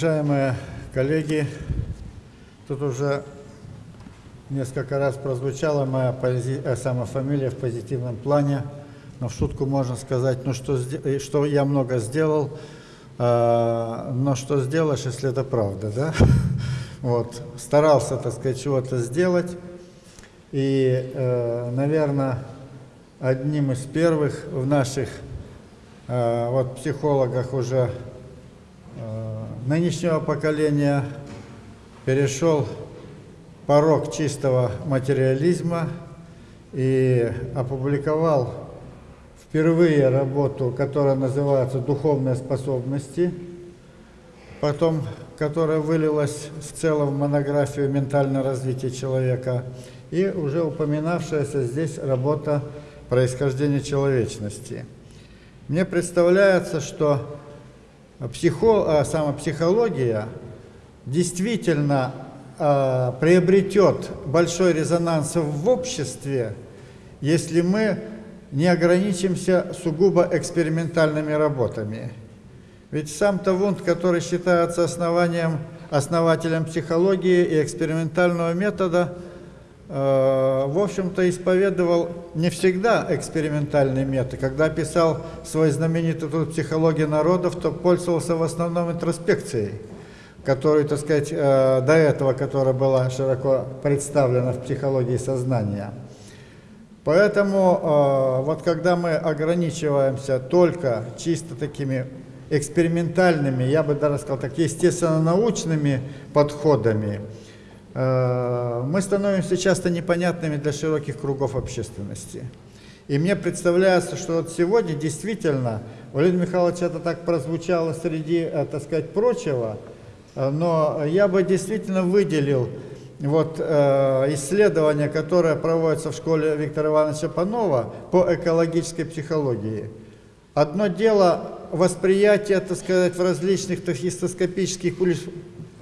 Уважаемые коллеги, тут уже несколько раз прозвучала моя пози... э, сама фамилия в позитивном плане, но в шутку можно сказать, ну что, э, что я много сделал, э, но что сделаешь, если это правда, да? Вот, старался, так сказать, чего-то сделать, и, э, наверное, одним из первых в наших э, вот психологах уже нынешнего поколения перешел порог чистого материализма и опубликовал впервые работу, которая называется «Духовные способности», потом, которая вылилась в целом в монографию «Ментальное развитие человека», и уже упоминавшаяся здесь работа «Происхождение человечности». Мне представляется, что психо, а, самопсихология действительно а, приобретет большой резонанс в обществе, если мы не ограничимся сугубо экспериментальными работами. Ведь сам-то который считается основанием, основателем психологии и экспериментального метода, э, в общем-то исповедовал не всегда экспериментальный метод. Когда писал свой знаменитый труд «Психология народов», то пользовался в основном интроспекцией которую, так сказать, э, до этого, которая была широко представлена в психологии сознания. Поэтому э, вот когда мы ограничиваемся только чисто такими экспериментальными, я бы даже сказал так, естественно-научными подходами, э, мы становимся часто непонятными для широких кругов общественности. И мне представляется, что вот сегодня действительно, Валерий Михайлович, это так прозвучало среди, так сказать, прочего, Э, но я бы действительно выделил вот, э, исследование, которое проводится в школе Виктора Ивановича Панова по экологической психологии. Одно дело восприятие, так сказать, в различных тахистоскопических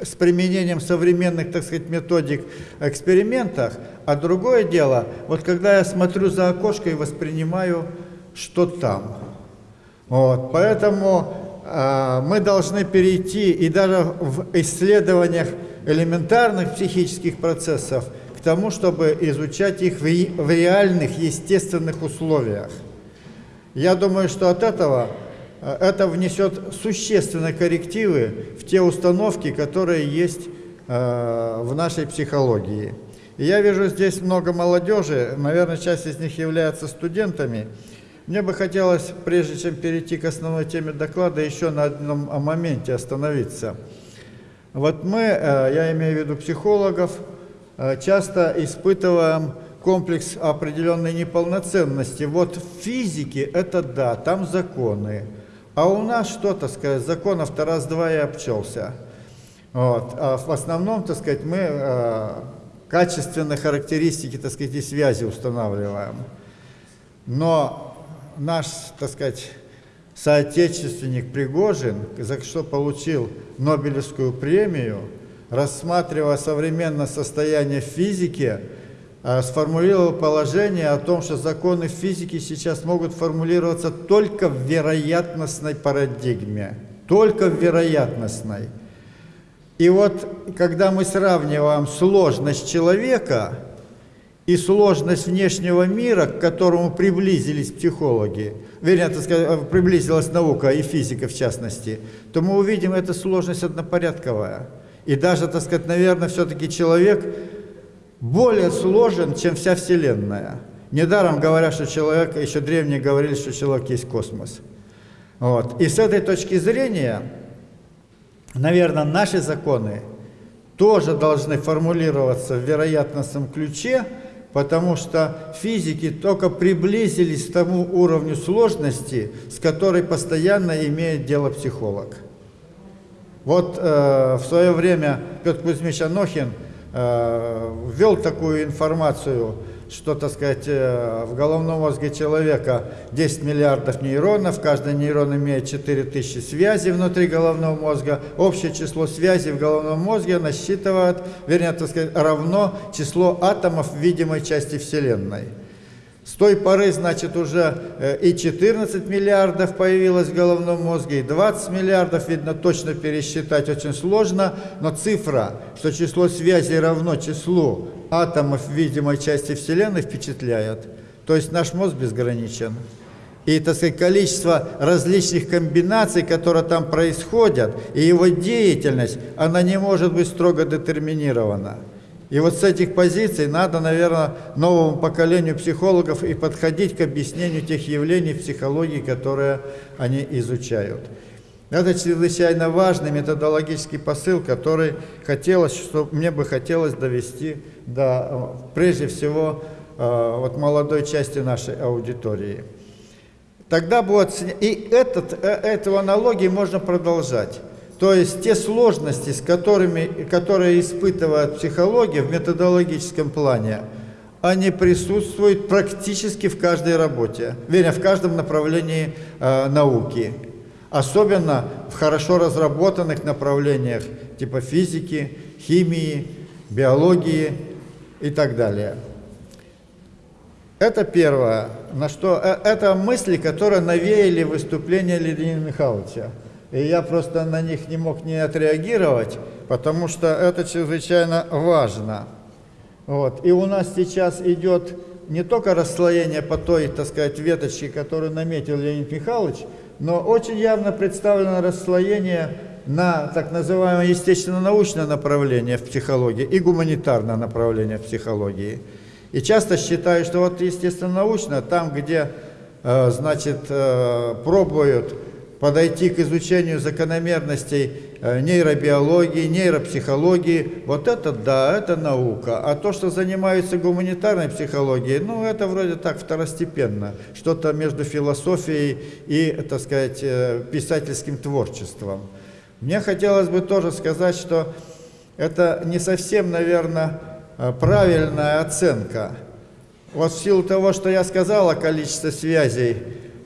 с применением современных, так сказать, методик экспериментах, а другое дело, вот когда я смотрю за окошко и воспринимаю, что там. Вот, поэтому а, мы должны перейти и даже в исследованиях элементарных психических процессов к тому, чтобы изучать их в реальных естественных условиях. Я думаю, что от этого это внесет существенные коррективы в те установки, которые есть а, в нашей психологии. И я вижу здесь много молодежи, наверное, часть из них являются студентами, мне бы хотелось, прежде чем перейти к основной теме доклада, еще на одном моменте остановиться. Вот мы, э, я имею в виду психологов, э, часто испытываем комплекс определенной неполноценности. Вот в физике это да, там законы. А у нас что, то сказать, законов-то раз-два и обчелся. Вот. А в основном, так сказать, мы э, качественные характеристики, так сказать, и связи устанавливаем. Но наш, так сказать, соотечественник Пригожин, за что получил Нобелевскую премию, рассматривая современное состояние физики, сформулировал положение о том, что законы физики сейчас могут формулироваться только в вероятностной парадигме. Только в вероятностной. И вот, когда мы сравниваем сложность человека и сложность внешнего мира, к которому приблизились психологи, вернее, так сказать, э, приблизилась наука и физика в частности, то мы увидим, эта сложность однопорядковая. И даже, так сказать, наверное, все-таки человек более сложен, чем вся Вселенная. Недаром говорят, что человек, еще древние говорили, что человек есть космос. Вот. И с этой точки зрения, наверное, наши законы тоже должны формулироваться в вероятностном ключе, потому что физики только приблизились к тому уровню сложности, с которой постоянно имеет дело психолог. Вот э, в свое время Петр Кузьмич Анохин ввел такую информацию – что, так сказать, э, в головном мозге человека 10 миллиардов нейронов, каждый нейрон имеет 4000 связей внутри головного мозга, общее число связей в головном мозге насчитывает, вернее, так сказать, равно число атомов видимой части Вселенной. С той поры, значит, уже э, и 14 миллиардов появилось в головном мозге, и 20 миллиардов, видно, точно пересчитать очень сложно, но цифра, что число связей равно числу атомов видимой части Вселенной, впечатляет. То есть наш мозг безграничен. И, так сказать, количество различных комбинаций, которые там происходят, и его деятельность, она не может быть строго детерминирована. И вот с этих позиций надо, наверное, новому поколению психологов и подходить к объяснению тех явлений в психологии, которые они изучают. Это чрезвычайно важный методологический посыл, который хотелось, что мне бы хотелось довести до, прежде всего, э, вот молодой части нашей аудитории. Тогда будет... И этот, э, эту аналогию можно продолжать. То есть те сложности, с которыми, которые испытывает психология в методологическом плане, они присутствуют практически в каждой работе, вернее, в каждом направлении э, науки. Особенно в хорошо разработанных направлениях типа физики, химии, биологии и так далее. Это первое, на что э, это мысли, которые навеяли выступление Леонида Михайловича. И я просто на них не мог не отреагировать, потому что это чрезвычайно важно. Вот. И у нас сейчас идет не только расслоение по той, так сказать, веточке, которую наметил Леонид Михайлович, но очень явно представлено расслоение на так называемое естественно-научное направление в психологии и гуманитарное направление в психологии. И часто считаю, что вот естественно-научно, там, где, э, значит, э, пробуют подойти к изучению закономерностей э, нейробиологии, нейропсихологии, вот это да, это наука. А то, что занимаются гуманитарной психологией, ну это вроде так второстепенно, что-то между философией и, так сказать, э, писательским творчеством. Мне хотелось бы тоже сказать, что это не совсем, наверное, э, правильная оценка. Вот в силу того, что я сказал о количестве связей,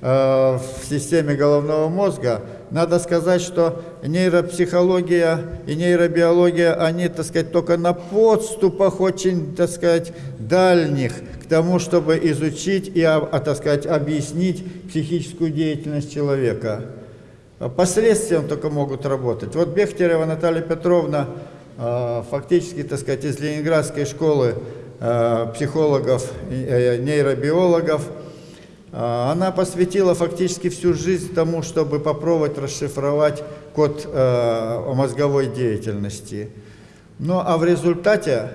в системе головного мозга, надо сказать, что нейропсихология и нейробиология, они, так сказать, только на подступах очень, так сказать, дальних к тому, чтобы изучить и, а, так сказать, объяснить психическую деятельность человека. Последствием только могут работать. Вот Бехтерева Наталья Петровна, э, фактически, так сказать, из Ленинградской школы э, психологов, нейробиологов, а, она посвятила фактически всю жизнь тому, чтобы попробовать расшифровать код э, мозговой деятельности. Ну а в результате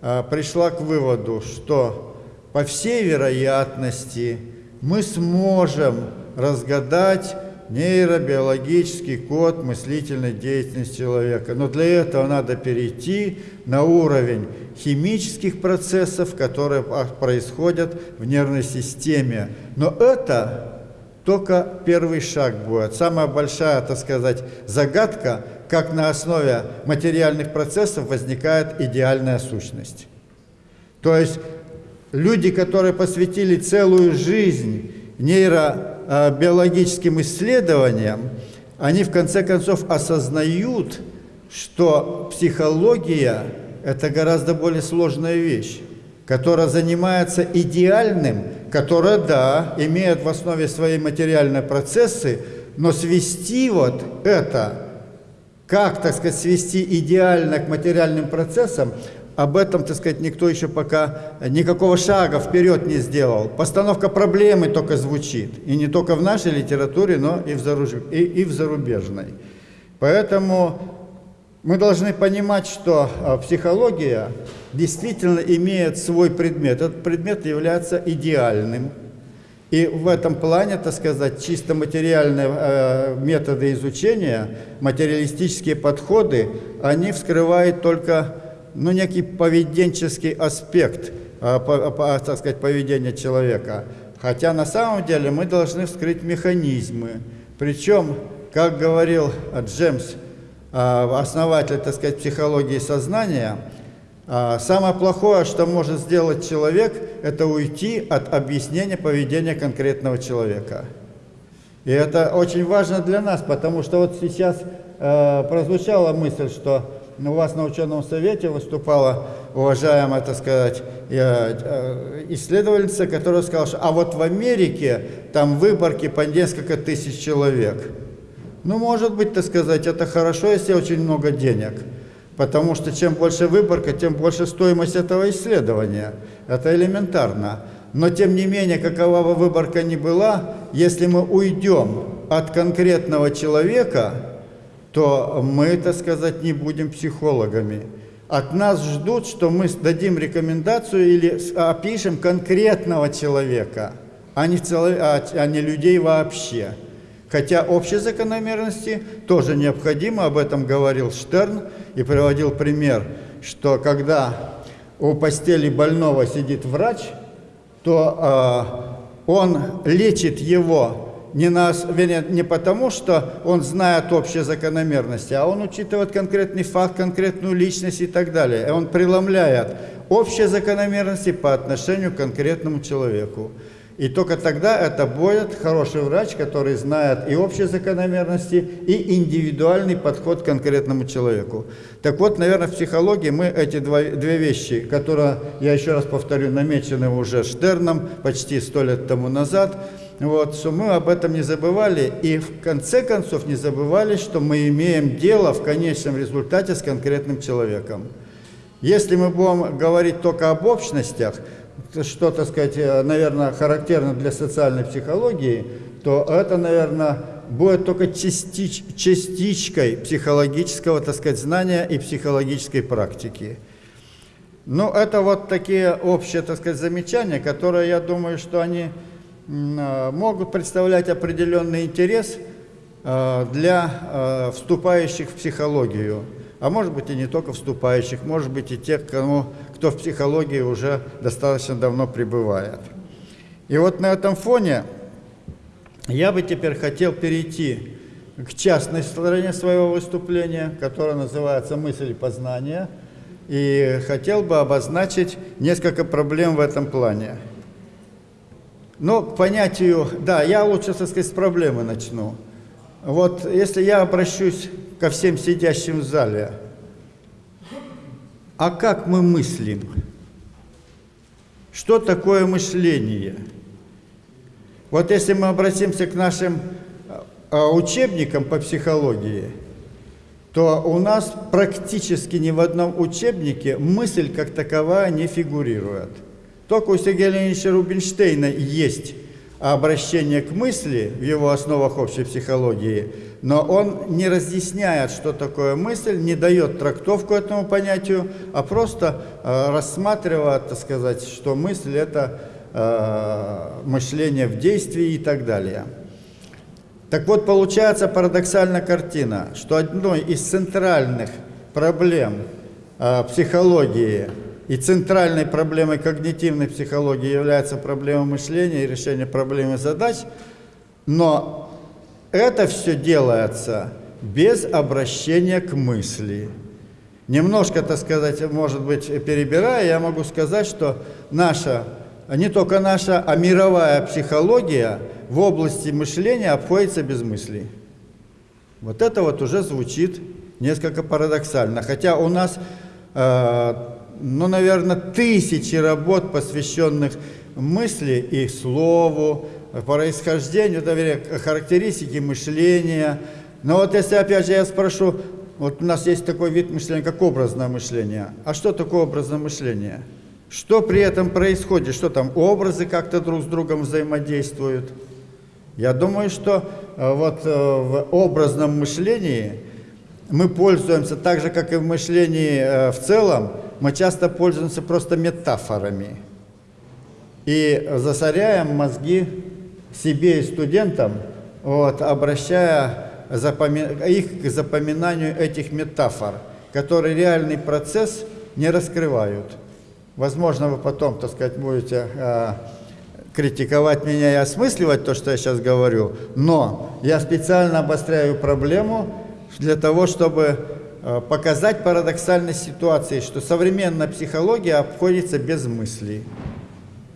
э, пришла к выводу, что по всей вероятности мы сможем разгадать нейробиологический код мыслительной деятельности человека. Но для этого надо перейти на уровень химических процессов, которые происходят в нервной системе. Но это только первый шаг будет. Самая большая, так сказать, загадка, как на основе материальных процессов возникает идеальная сущность. То есть люди, которые посвятили целую жизнь нейробиологическим исследованиям, они в конце концов осознают, что психология – это гораздо более сложная вещь, которая занимается идеальным, которая, да, имеет в основе свои материальные процессы, но свести вот это, как, так сказать, свести идеально к материальным процессам, об этом, так сказать, никто еще пока никакого шага вперед не сделал. Постановка проблемы только звучит. И не только в нашей литературе, но и в, заруж... и, и в зарубежной. Поэтому мы должны понимать, что а, психология действительно имеет свой предмет. Этот предмет является идеальным. И в этом плане, так сказать, чисто материальные э, методы изучения, материалистические подходы, они вскрывают только ну, некий поведенческий аспект, а, а, так сказать, поведения человека. Хотя на самом деле мы должны вскрыть механизмы. Причем, как говорил Джемс, а, основатель, так сказать, психологии сознания, самое плохое, что может сделать человек, это уйти от объяснения поведения конкретного человека. И это очень важно для нас, потому что вот сейчас э, прозвучала мысль, что у вас на ученом совете выступала уважаемая, так сказать, э, исследовательница, которая сказала, что а вот в Америке там выборки по несколько тысяч человек. Ну, может быть, так сказать, это хорошо, если очень много денег. Потому что чем больше выборка, тем больше стоимость этого исследования. Это элементарно. Но тем не менее, какова бы выборка ни была, если мы уйдем от конкретного человека, то мы, так сказать, не будем психологами. От нас ждут, что мы дадим рекомендацию или опишем конкретного человека, а не, цело, а, а не людей вообще. Хотя общие закономерности тоже необходимы, об этом говорил Штерн и приводил пример, что когда у постели больного сидит врач, то э, он лечит его не, на, не потому, что он знает общие закономерности, а он учитывает конкретный факт, конкретную личность и так далее. И он преломляет общие закономерности по отношению к конкретному человеку. И только тогда это будет хороший врач, который знает и общие закономерности, и индивидуальный подход к конкретному человеку. Так вот, наверное, в психологии мы эти два, две вещи, которые, я еще раз повторю, намечены уже Штерном почти сто лет тому назад, вот, что мы об этом не забывали и в конце концов не забывали, что мы имеем дело в конечном результате с конкретным человеком. Если мы будем говорить только об общностях, что, так сказать, э, наверное, характерно для социальной психологии, то это, наверное, будет только частич, частичкой психологического, так сказать, знания и психологической практики. Ну, это вот такие общие, так сказать, замечания, которые, я думаю, что они могут представлять определенный интерес э, для вступающих в психологию а может быть и не только вступающих, может быть и тех, кому, кто в психологии уже достаточно давно пребывает. И вот на этом фоне я бы теперь хотел перейти к частной стороне своего выступления, которая называется «Мысль познание», и хотел бы обозначить несколько проблем в этом плане. Но понятию, да, я лучше, так сказать, с проблемы начну. Вот если я обращусь ко всем сидящим в зале. А как мы мыслим? Что такое мышление? Вот если мы обратимся к нашим а, учебникам по психологии, то у нас практически ни в одном учебнике мысль как таковая не фигурирует. Только у Сергея Леонидовича Рубинштейна есть обращение к мысли в его основах общей психологии – но он не разъясняет, что такое мысль, не дает трактовку этому понятию, а просто э, рассматривает, так сказать, что мысль – это э, мышление в действии и так далее. Так вот, получается парадоксальная картина, что одной из центральных проблем э, психологии и центральной проблемой когнитивной психологии является проблема мышления и решение проблемы задач, но это все делается без обращения к мысли. Немножко, так сказать, может быть, перебирая, я могу сказать, что наша, не только наша, а мировая психология в области мышления обходится без мыслей. Вот это вот уже звучит несколько парадоксально. Хотя у нас, э, ну, наверное, тысячи работ, посвященных мысли и слову, происхождению, доверия, характеристики мышления. Но вот если опять же я спрошу, вот у нас есть такой вид мышления, как образное мышление. А что такое образное мышление? Что при этом происходит? Что там образы как-то друг с другом взаимодействуют? Я думаю, что э, вот э, в образном мышлении мы пользуемся так же, как и в мышлении э, в целом, мы часто пользуемся просто метафорами и засоряем мозги себе и студентам, вот, обращая запоми... их к запоминанию этих метафор, которые реальный процесс не раскрывают. Возможно, вы потом, так сказать, будете э, критиковать меня и осмысливать то, что я сейчас говорю, но я специально обостряю проблему для того, чтобы показать парадоксальность ситуации, что современная психология обходится без мыслей.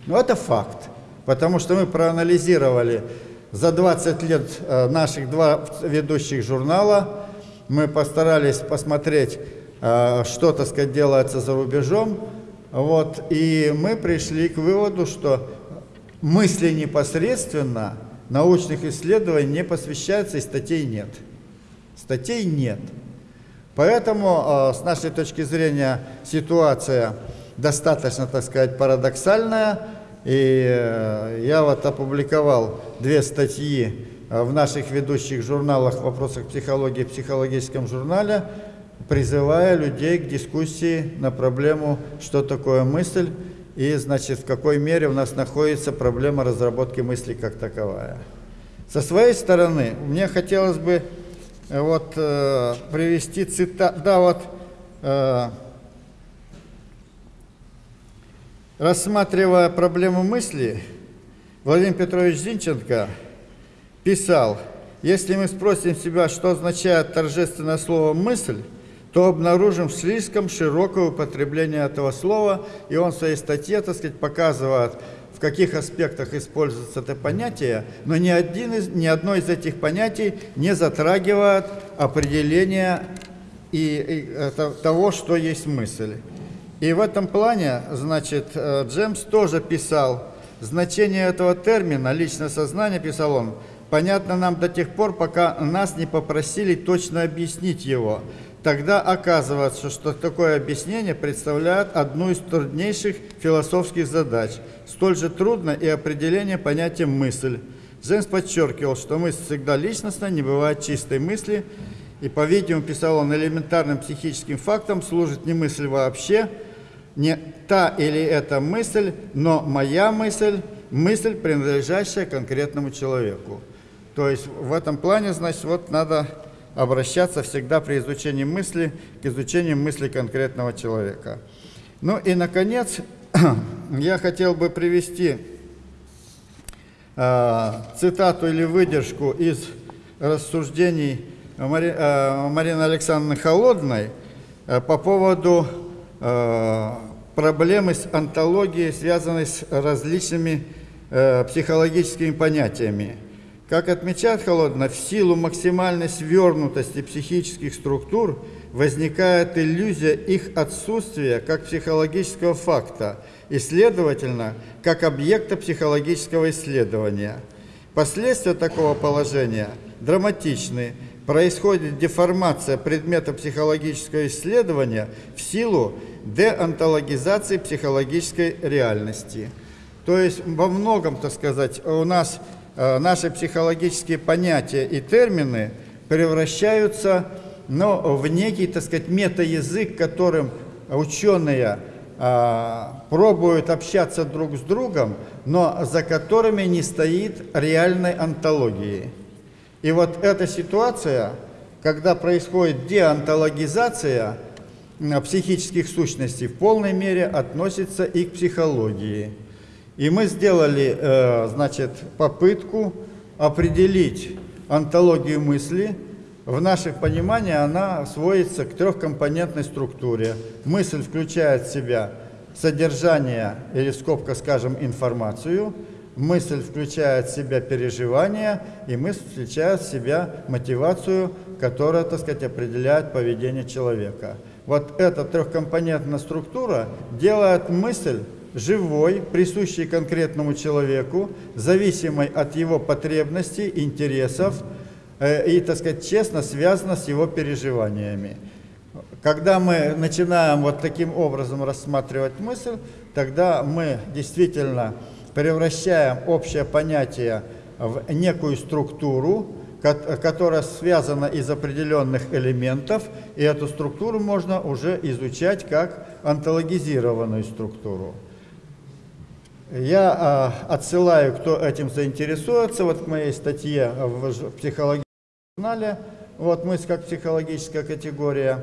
Но это факт. Потому что мы проанализировали за 20 лет э, наших два ведущих журнала, мы постарались посмотреть, э, что, так сказать, делается за рубежом. Вот, и мы пришли к выводу, что мысли непосредственно научных исследований не посвящаются и статей нет. Статей нет. Поэтому, с нашей точки зрения, ситуация достаточно, так сказать, парадоксальная. И э, я вот опубликовал две статьи э, в наших ведущих журналах в вопросах психологии в психологическом журнале, призывая людей к дискуссии на проблему, что такое мысль и, значит, в какой мере у нас находится проблема разработки мысли как таковая. Со своей стороны, мне хотелось бы э, вот э, привести цитату, да, вот э, Рассматривая проблему мысли, Владимир Петрович Зинченко писал, если мы спросим себя, что означает торжественное слово «мысль», то обнаружим слишком широкое употребление этого слова, и он в своей статье, так сказать, показывает, каких аспектах используется это понятие, но ни, один из, ни одно из этих понятий не затрагивает определения и, и, того, что есть мысль. И в этом плане, значит, э, Джемс тоже писал, значение этого термина «личное сознание», писал он, понятно нам до тех пор, пока нас не попросили точно объяснить его. Тогда оказывается, что такое объяснение представляет одну из труднейших философских задач. Столь же трудно и определение понятия «мысль». Джеймс подчеркивал, что мысль всегда личностная, не бывает чистой мысли, и, по-видимому, писал он, элементарным психическим фактом служит не мысль вообще, не та или эта мысль, но моя мысль, мысль, принадлежащая конкретному человеку. То есть в этом плане, значит, вот надо обращаться всегда при изучении мысли к изучению мысли конкретного человека. Ну и, наконец, я хотел бы привести э, цитату или выдержку из рассуждений Мари, э, Марины Александровны Холодной э, по поводу Э, проблемы с антологией, связанной с различными э, психологическими понятиями. Как отмечает Холодно, в силу максимальной свернутости психических структур возникает иллюзия их отсутствия как психологического факта и, следовательно, как объекта психологического исследования. Последствия такого положения драматичны, происходит деформация предмета психологического исследования в силу деонтологизации психологической реальности. То есть во многом, так сказать, у нас наши психологические понятия и термины превращаются ну, в некий, так сказать, метаязык, которым ученые э, пробуют общаться друг с другом, но за которыми не стоит реальной антологии. И вот эта ситуация, когда происходит деонтологизация психических сущностей, в полной мере относится и к психологии. И мы сделали, э, значит, попытку определить антологию мысли. В наших понимании она сводится к трехкомпонентной структуре. Мысль включает в себя содержание или скобка, скажем, информацию – мысль включает в себя переживания, и мысль включает в себя мотивацию, которая, так сказать, определяет поведение человека. Вот эта трехкомпонентная структура делает мысль живой, присущей конкретному человеку, зависимой от его потребностей, интересов э, и, так сказать, честно связана с его переживаниями. Когда мы начинаем вот таким образом рассматривать мысль, тогда мы действительно превращаем общее понятие в некую структуру, которая связана из определенных элементов, и эту структуру можно уже изучать как антологизированную структуру. Я а, отсылаю, кто этим заинтересуется, вот к моей статье в психологическом журнале, вот мысль как психологическая категория.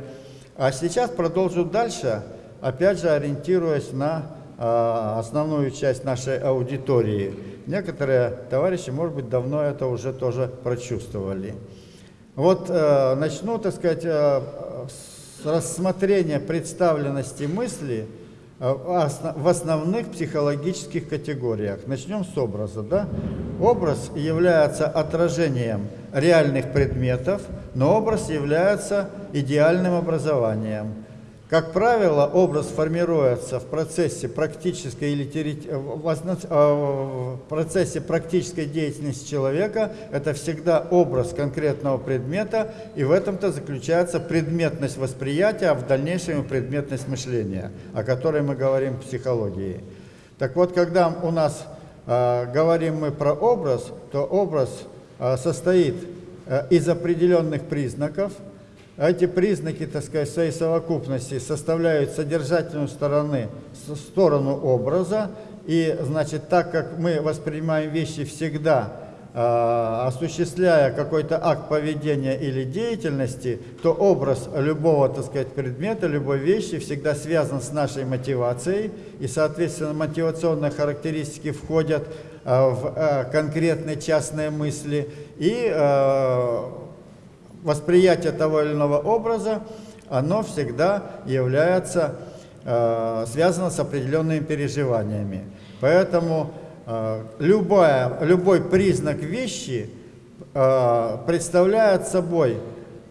А сейчас продолжу дальше, опять же ориентируясь на а, основную часть нашей аудитории. Некоторые товарищи, может быть, давно это уже тоже прочувствовали. Вот э, начну, так сказать, э, с рассмотрения представленности мысли в основных психологических категориях. Начнем с образа. Да? Образ является отражением реальных предметов, но образ является идеальным образованием. Как правило, образ формируется в процессе практической или э, э, в процессе практической деятельности человека. Это всегда образ конкретного предмета, и в этом-то заключается предметность восприятия, а в дальнейшем предметность мышления, о которой мы говорим в психологии. Так вот, когда у нас э, говорим мы про образ, то образ э, состоит э, из определенных признаков – эти признаки, так сказать, своей совокупности составляют содержательную стороны, сторону образа. И, значит, так как мы воспринимаем вещи всегда, э, осуществляя какой-то акт поведения или деятельности, то образ любого, так сказать, предмета, любой вещи всегда связан с нашей мотивацией. И, соответственно, мотивационные характеристики входят э, в э, конкретные частные мысли. И э, восприятие того или иного образа, оно всегда является э, связано с определенными переживаниями. Поэтому э, любая, любой признак вещи э, представляет собой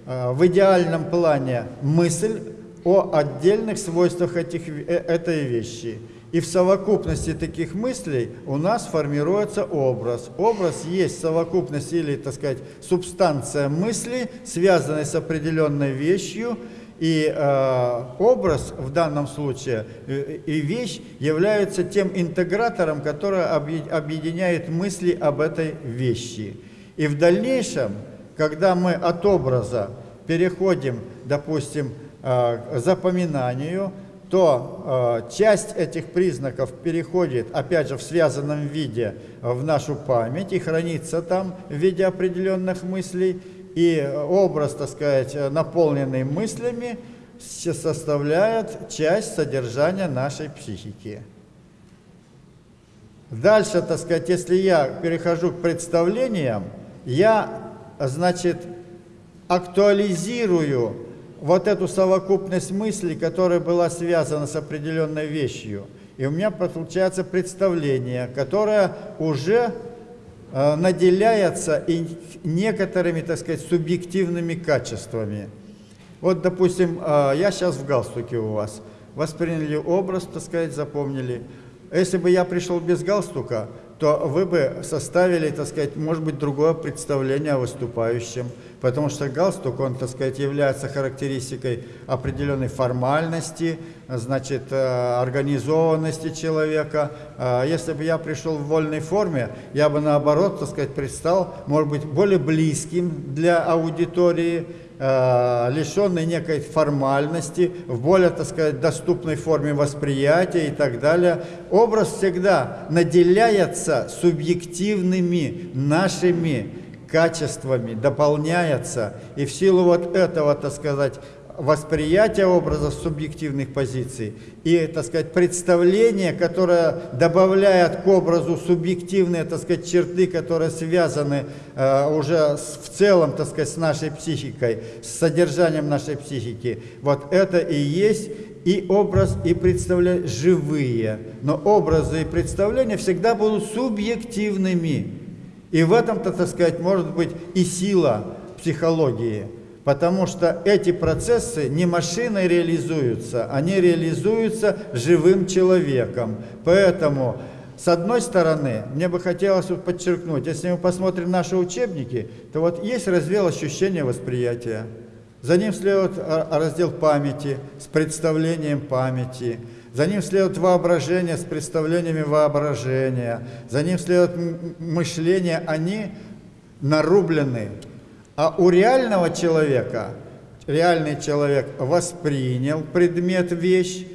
в идеальном плане мысль о отдельных свойствах этих, этой вещи. И в совокупности таких мыслей у нас формируется образ. Образ есть совокупность или, так сказать, субстанция мысли, связанная с определенной вещью. И э, образ в данном случае э, и вещь являются тем интегратором, который объединяет мысли об этой вещи. И в дальнейшем, когда мы от образа переходим, допустим, э, к запоминанию, то э, часть этих признаков переходит, опять же, в связанном виде в нашу память и хранится там в виде определенных мыслей. И образ, так сказать, наполненный мыслями, составляет часть содержания нашей психики. Дальше, так сказать, если я перехожу к представлениям, я, значит, актуализирую вот эту совокупность мыслей, которая была связана с определенной вещью. И у меня получается представление, которое уже э, наделяется и некоторыми, так сказать, субъективными качествами. Вот, допустим, э, я сейчас в галстуке у вас. Восприняли образ, так сказать, запомнили. Если бы я пришел без галстука, то вы бы составили, так сказать, может быть, другое представление о выступающем. Потому что галстук, он, так сказать, является характеристикой определенной формальности, значит, э, организованности человека. А если бы я пришел в вольной форме, я бы, наоборот, так сказать, предстал, может быть, более близким для аудитории, э, лишенный некой формальности, в более, так сказать, доступной форме восприятия и так далее. Образ всегда наделяется субъективными нашими качествами дополняется, и в силу вот этого, так сказать, восприятия образа субъективных позиций и, так сказать, представление, которое добавляет к образу субъективные, так сказать, черты, которые связаны э, уже с, в целом, так сказать, с нашей психикой, с содержанием нашей психики. Вот это и есть и образ, и представление живые. Но образы и представления всегда будут субъективными. И в этом-то, так сказать, может быть и сила психологии, потому что эти процессы не машиной реализуются, они реализуются живым человеком. Поэтому, с одной стороны, мне бы хотелось подчеркнуть, если мы посмотрим наши учебники, то вот есть раздел ощущения восприятия, за ним следует раздел памяти с представлением памяти, за ним следует воображение с представлениями воображения, за ним следует мышление, они нарублены. А у реального человека, реальный человек воспринял предмет, вещь,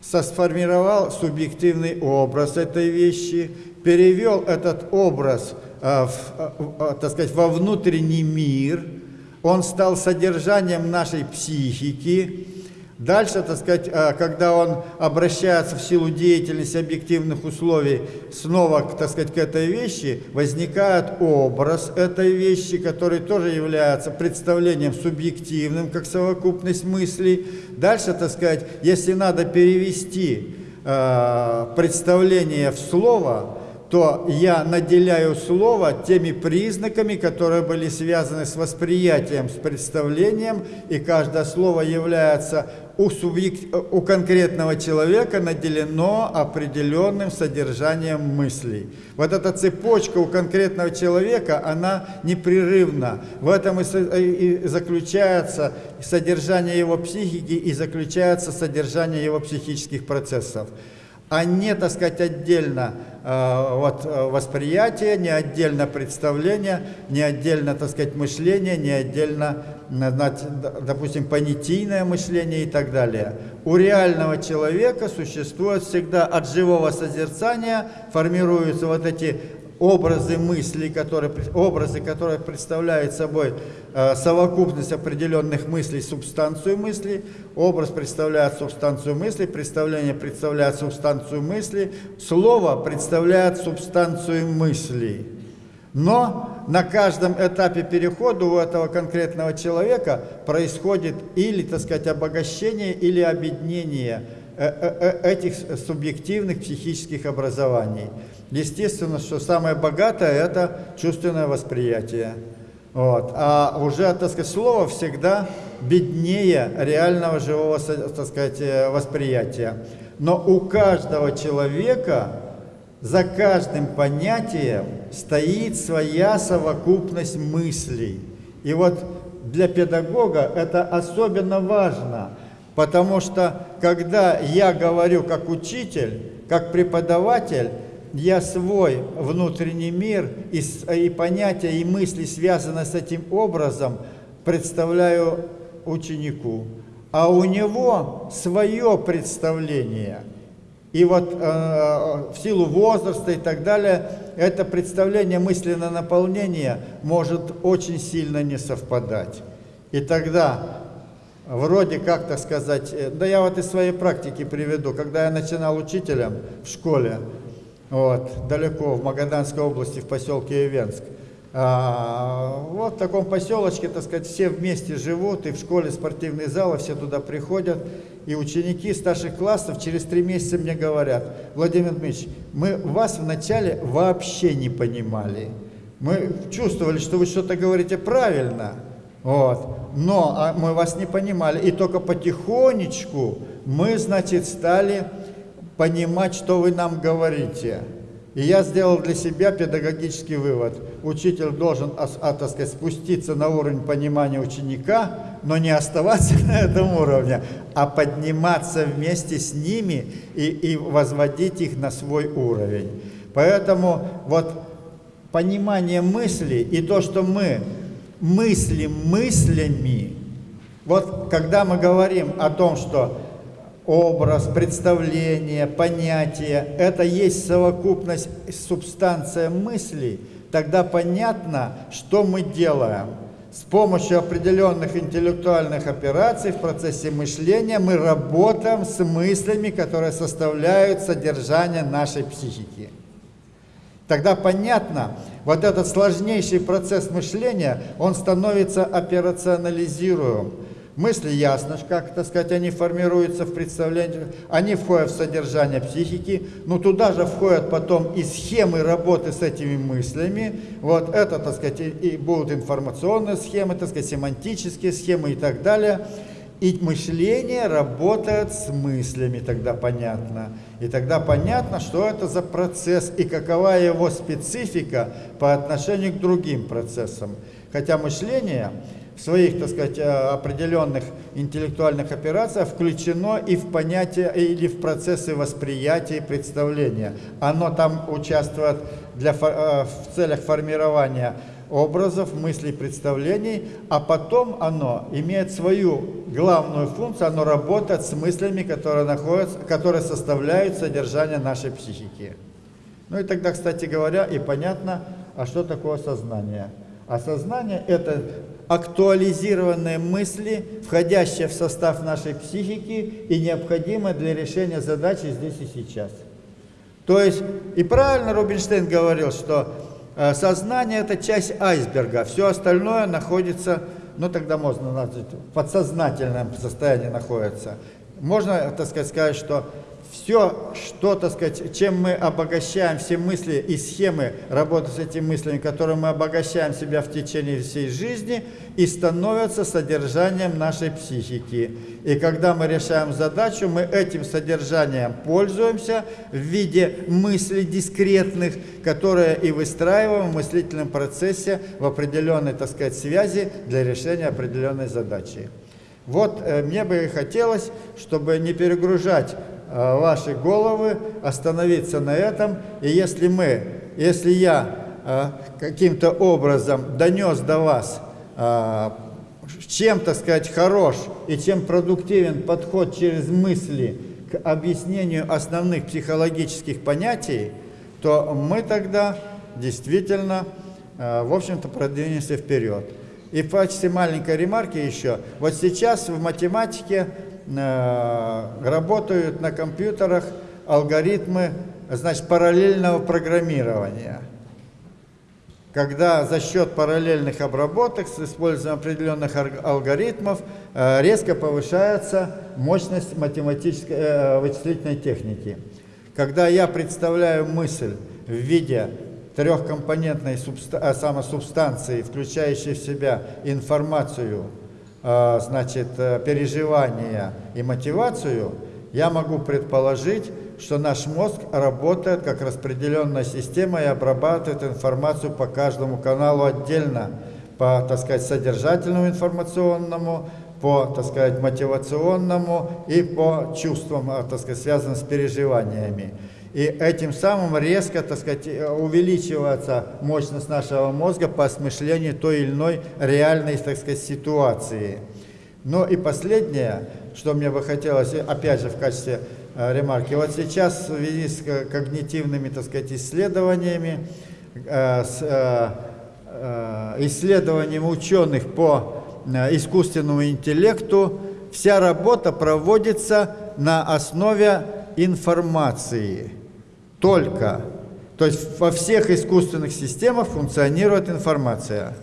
сформировал субъективный образ этой вещи, перевел этот образ, э, в, э, так сказать, во внутренний мир, он стал содержанием нашей психики, Дальше, так сказать, а, когда он обращается в силу деятельности объективных условий снова, так сказать, к этой вещи, возникает образ этой вещи, который тоже является представлением субъективным, как совокупность мыслей. Дальше, так сказать, если надо перевести э, представление в слово, то я наделяю слово теми признаками, которые были связаны с восприятием, с представлением, и каждое слово является у, субъект, у конкретного человека наделено определенным содержанием мыслей. Вот эта цепочка у конкретного человека, она непрерывна. В этом и заключается содержание его психики и заключается содержание его психических процессов а не, так сказать, отдельно э, вот, э, восприятие, не отдельно представление, не отдельно, так сказать, мышление, не отдельно, допустим, понятийное мышление и так далее. У реального человека существует всегда от живого созерцания, формируются вот эти образы мыслей, которые, образы, которые представляют собой э, совокупность определенных мыслей, субстанцию мысли, образ представляет субстанцию мысли, представление представляет субстанцию мысли, слово представляет субстанцию мысли. Но на каждом этапе перехода у этого конкретного человека происходит или, так сказать, обогащение, или объединение э, э, этих субъективных психических образований. Естественно, что самое богатое – это чувственное восприятие. Вот. А уже, так сказать, слово всегда беднее реального живого, так сказать, э, восприятия. Но у каждого человека за каждым понятием стоит своя совокупность мыслей. И вот для педагога это особенно важно, потому что когда я говорю как учитель, как преподаватель, я свой внутренний мир и, и понятия, и мысли, связанные с этим образом, представляю ученику. А у него свое представление. И вот э, в силу возраста и так далее, это представление мысленное наполнение может очень сильно не совпадать. И тогда вроде как, так сказать, э, да я вот из своей практики приведу, когда я начинал учителем в школе, вот, далеко, в Магаданской области, в поселке Ивенск. А, вот в таком поселочке, так сказать, все вместе живут, и в школе спортивный зал, все туда приходят. И ученики старших классов через три месяца мне говорят, Владимир Дмитриевич, мы вас вначале вообще не понимали. Мы чувствовали, что вы что-то говорите правильно, вот, но а мы вас не понимали. И только потихонечку мы, значит, стали понимать, что вы нам говорите. И я сделал для себя педагогический вывод. Учитель должен, а, так сказать, спуститься на уровень понимания ученика, но не оставаться на этом уровне, а подниматься вместе с ними и, и возводить их на свой уровень. Поэтому вот понимание мысли и то, что мы мыслим мыслями, вот когда мы говорим о том, что образ, представление, понятие – это есть совокупность, субстанция мыслей, тогда понятно, что мы делаем. С помощью определенных интеллектуальных операций в процессе мышления мы работаем с мыслями, которые составляют содержание нашей психики. Тогда понятно, вот этот сложнейший процесс мышления, он становится операционализируем. Мысли ясно, как, так сказать, они формируются в представлении, они входят в содержание психики, но туда же входят потом и схемы работы с этими мыслями. Вот это, так сказать, и, будут информационные схемы, так сказать, семантические схемы и так далее. И мышление работает с мыслями, тогда понятно. И тогда понятно, что это за процесс и какова его специфика по отношению к другим процессам. Хотя мышление в своих, так сказать, э, определенных интеллектуальных операциях включено и в понятие, или в процессы восприятия и представления. Оно там участвует для, э, в целях формирования образов, мыслей, представлений, а потом оно имеет свою главную функцию, оно работает с мыслями, которые, находятся, которые составляют содержание нашей психики. Ну и тогда, кстати говоря, и понятно, а что такое сознание. А сознание – это актуализированные мысли, входящие в состав нашей психики и необходимые для решения задачи здесь и сейчас. То есть, и правильно Рубинштейн говорил, что э, сознание – это часть айсберга, все остальное находится, ну тогда можно назвать, в подсознательном состоянии находится. Можно, так сказать, сказать, что все, что, так сказать, чем мы обогащаем все мысли и схемы работы с этими мыслями, которые мы обогащаем себя в течение всей жизни, и становятся содержанием нашей психики. И когда мы решаем задачу, мы этим содержанием пользуемся в виде мыслей дискретных, которые и выстраиваем в мыслительном процессе в определенной, так сказать, связи для решения определенной задачи. Вот э, мне бы хотелось, чтобы не перегружать ваши головы, остановиться на этом. И если мы, если я э, каким-то образом донес до вас, э, чем, так сказать, хорош и чем продуктивен подход через мысли к объяснению основных психологических понятий, то мы тогда действительно, в общем-то, продвинемся вперед. И в качестве маленькой ремарки еще, вот сейчас в математике Э, работают на компьютерах алгоритмы значит, параллельного программирования. Когда за счет параллельных обработок с использованием определенных алгоритмов э, резко повышается мощность математической э, вычислительной техники. Когда я представляю мысль в виде трехкомпонентной самосубстанции, включающей в себя информацию, значит, э, переживания и мотивацию, я могу предположить, что наш мозг работает как распределенная система и обрабатывает информацию по каждому каналу отдельно, по, так сказать, содержательному информационному, по, так сказать, мотивационному и по чувствам, а, так сказать, связанным с переживаниями. И этим самым резко, так сказать, увеличивается мощность нашего мозга по осмыслению той или иной реальной, так сказать, ситуации. Ну и последнее, что мне бы хотелось, опять же, в качестве э, ремарки. Вот сейчас в связи с когнитивными, так сказать, исследованиями, э, с э, исследованием ученых по искусственному интеллекту, вся работа проводится на основе информации только. То есть во всех искусственных системах функционирует информация.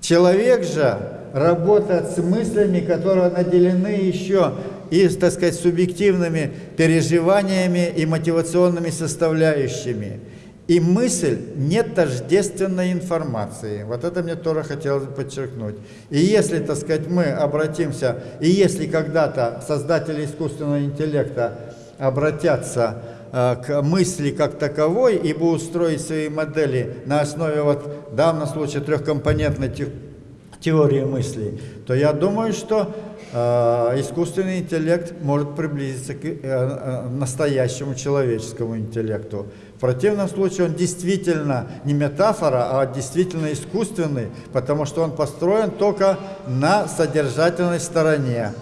Человек же работает с мыслями, которые наделены еще и, так сказать, субъективными переживаниями и мотивационными составляющими. И мысль не тождественной информации. Вот это мне тоже хотелось подчеркнуть. И если, так сказать, мы обратимся, и если когда-то создатели искусственного интеллекта обратятся к мысли как таковой и будут строить свои модели на основе, вот, в данном случае, трехкомпонентной теории мысли, то я думаю, что э, искусственный интеллект может приблизиться к э, э, настоящему человеческому интеллекту. В противном случае он действительно не метафора, а действительно искусственный, потому что он построен только на содержательной стороне.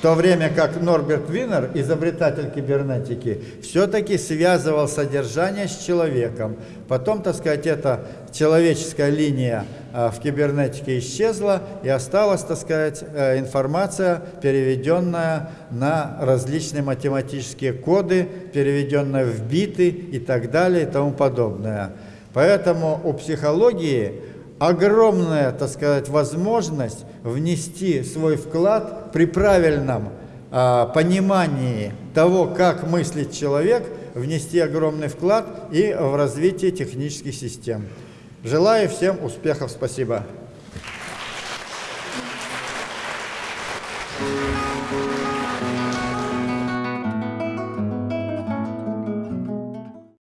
То время как Норберт Винер, изобретатель кибернетики, все-таки связывал содержание с человеком. Потом, так сказать, эта человеческая линия а, в кибернетике исчезла, и осталась, так сказать, э, информация, переведенная на различные математические коды, переведенная в биты и так далее и тому подобное. Поэтому у психологии огромная, так сказать, возможность внести свой вклад при правильном а, понимании того, как мыслит человек, внести огромный вклад и в развитие технических систем. Желаю всем успехов. Спасибо.